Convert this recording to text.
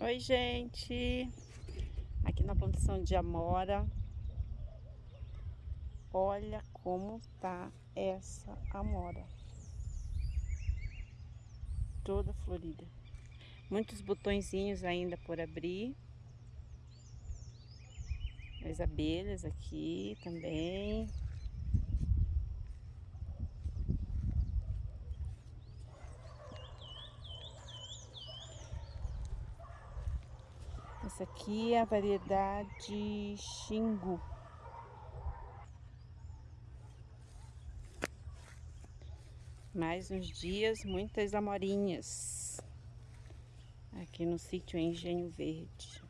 Oi, gente! Aqui na plantação de Amora. Olha como tá essa Amora. Toda florida. Muitos botõezinhos ainda por abrir. As abelhas aqui também. Essa aqui é a variedade Xingu. Mais uns dias, muitas amorinhas. Aqui no sítio Engenho Verde.